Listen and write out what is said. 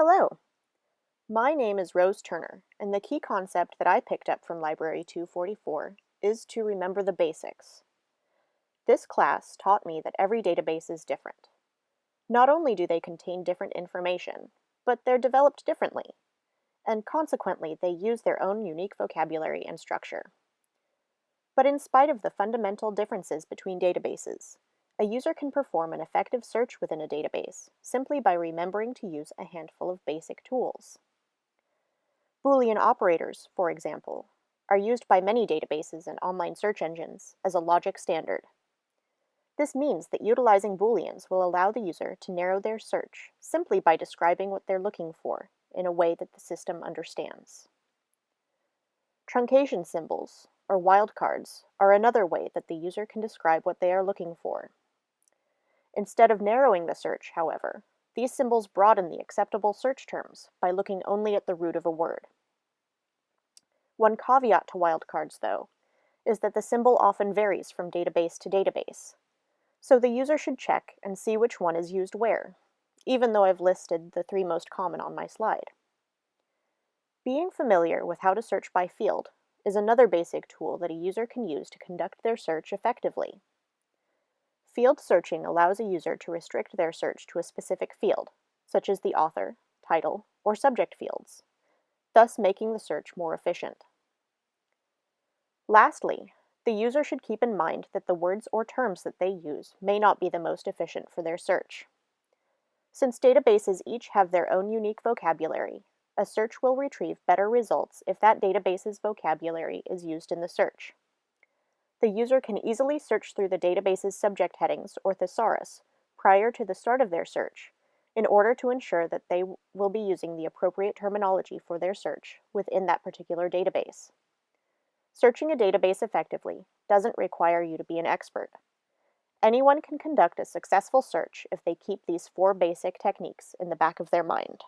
Hello. My name is Rose Turner, and the key concept that I picked up from Library 244 is to remember the basics. This class taught me that every database is different. Not only do they contain different information, but they're developed differently, and consequently they use their own unique vocabulary and structure. But in spite of the fundamental differences between databases, a user can perform an effective search within a database simply by remembering to use a handful of basic tools. Boolean operators, for example, are used by many databases and online search engines as a logic standard. This means that utilizing Booleans will allow the user to narrow their search simply by describing what they're looking for in a way that the system understands. Truncation symbols, or wildcards, are another way that the user can describe what they are looking for. Instead of narrowing the search, however, these symbols broaden the acceptable search terms by looking only at the root of a word. One caveat to wildcards, though, is that the symbol often varies from database to database, so the user should check and see which one is used where, even though I've listed the three most common on my slide. Being familiar with how to search by field is another basic tool that a user can use to conduct their search effectively. Field searching allows a user to restrict their search to a specific field, such as the author, title, or subject fields, thus making the search more efficient. Lastly, the user should keep in mind that the words or terms that they use may not be the most efficient for their search. Since databases each have their own unique vocabulary, a search will retrieve better results if that database's vocabulary is used in the search the user can easily search through the database's subject headings, or thesaurus, prior to the start of their search, in order to ensure that they will be using the appropriate terminology for their search within that particular database. Searching a database effectively doesn't require you to be an expert. Anyone can conduct a successful search if they keep these four basic techniques in the back of their mind.